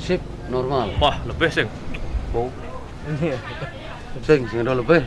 Sip, normal. Wah, lebih sing. Bau. Sing, sing ada lebih.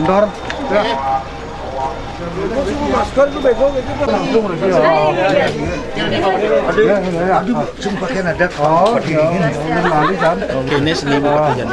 kantor. Ya. Masker tuh bego gitu langsung cuma pakai ada oh, dingin, kali kan. Ini seni. Ya.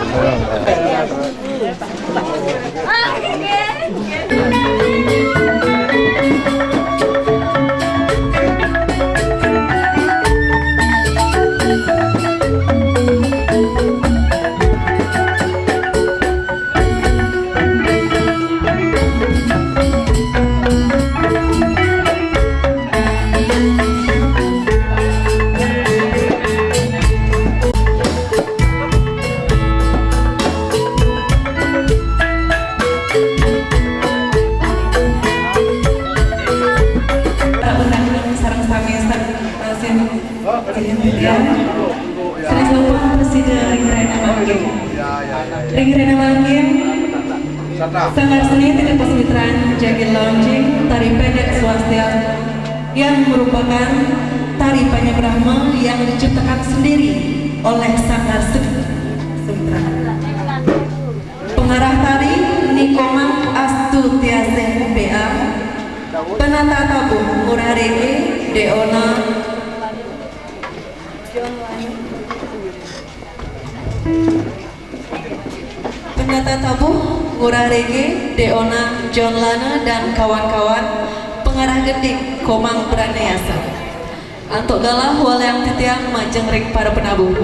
Sanggar seni tidak pesemitraan Jagir Launching Tari Pendek Swastia yang merupakan tari Brahma yang diciptakan sendiri oleh Sanggar Seni Semitraan. Pengarah tari Nikoman Astutiase BA Penata tabuh Murah Rege Deona Rege, Deona, John Lana dan kawan-kawan pengarah gedik Komang Praneasa. Antuk galah waleang titiang majeng ring para penabung.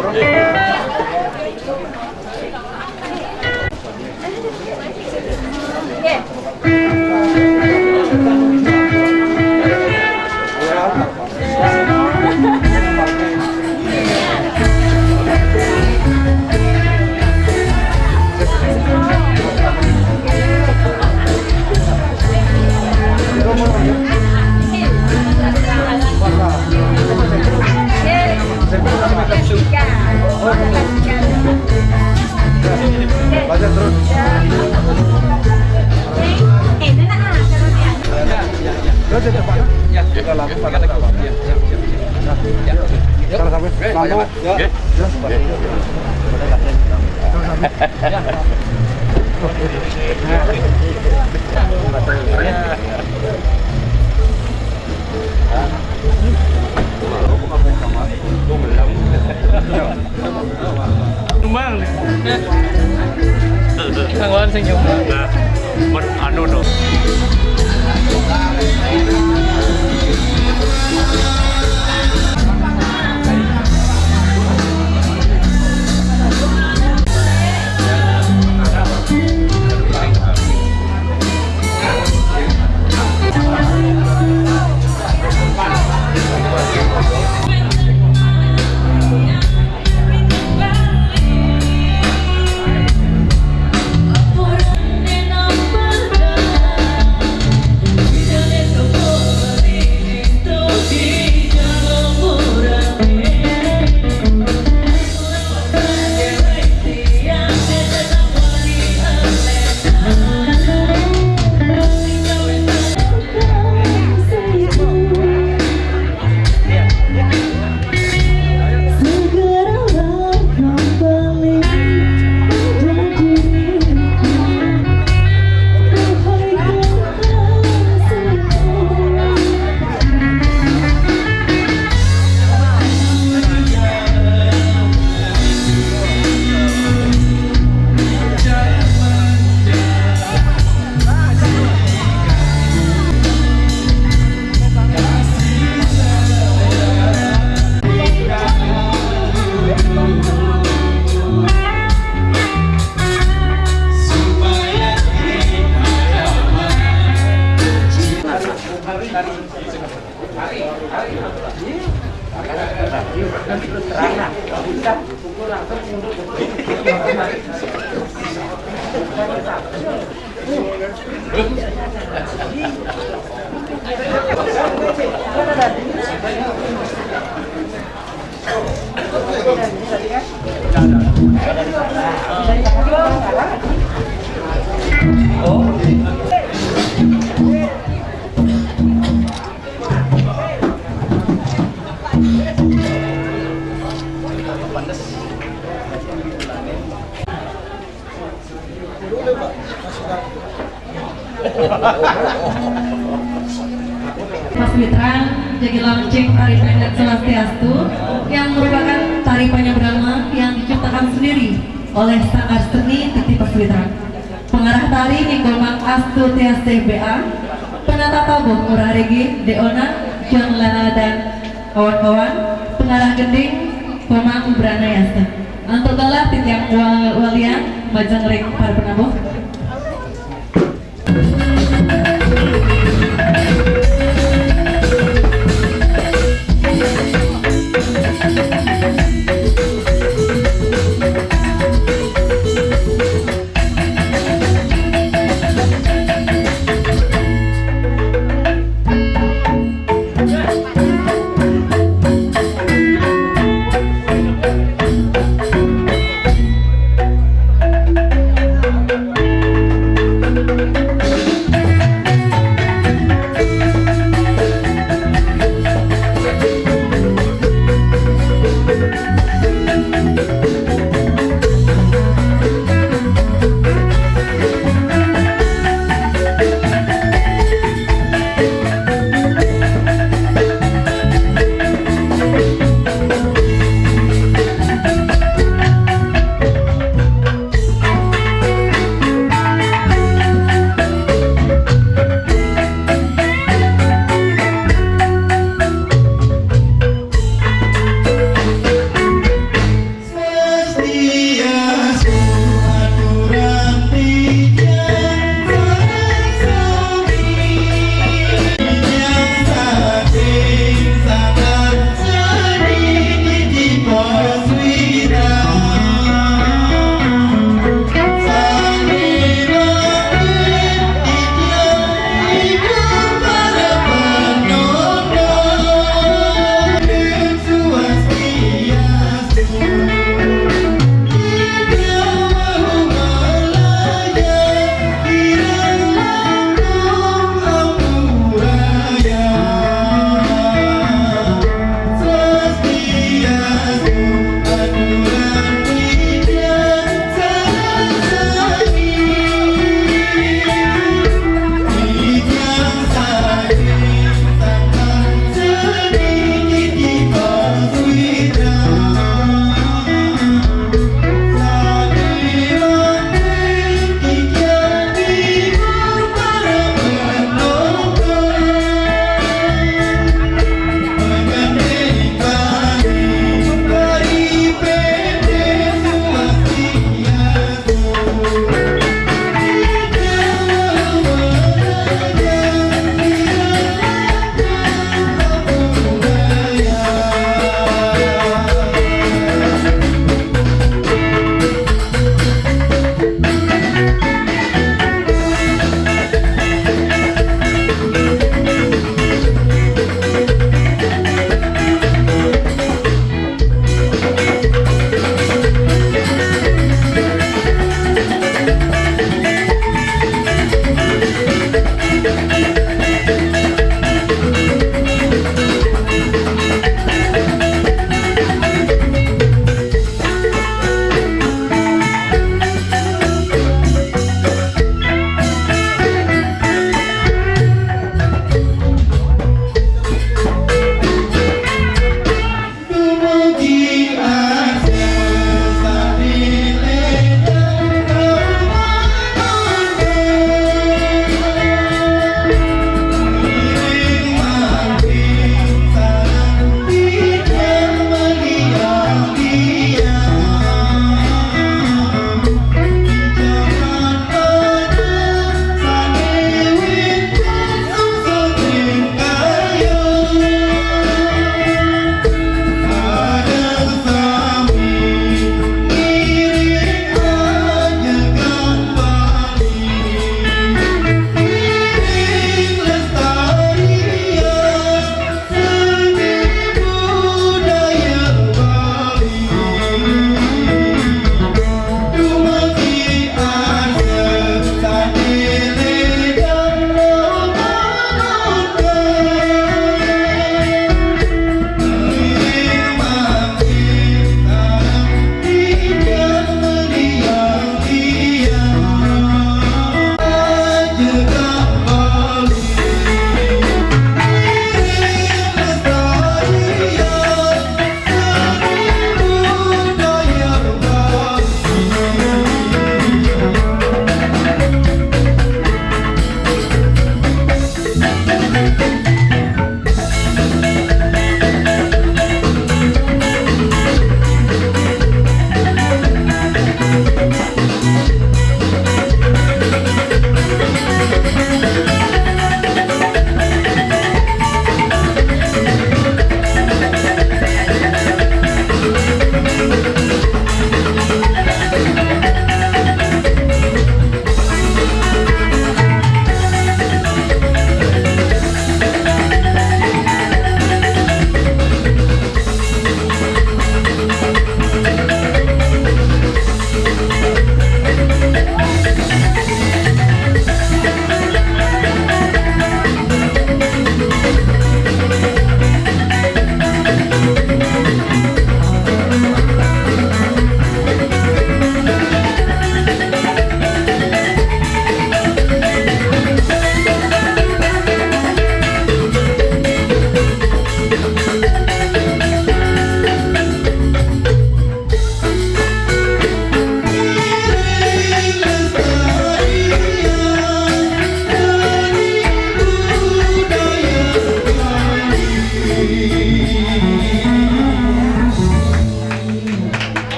Seguro. aja Pak. Ya, kita langsung pada Pak. Ya, siap, siap, siap. Ya. Kalau sampai mampu, ya. Ya, seperti itu. Tumang. Thằng Ơn xin chào but uh, ăn don't know. Thank dong. Mas Mitra jadi launching tari pendek Selastiastu yang merupakan tari Panyabrama yang diciptakan sendiri oleh Sanggar Seni Titi Paswitra. Pengarah tari Nikolman Astu Tiaste BA, penata tabuh Murah Regi, Deona, John Lana dan kawan-kawan, pengarah gending Komang Branayasa. Untuk galah titiang wal walian, majang ring para penabuh.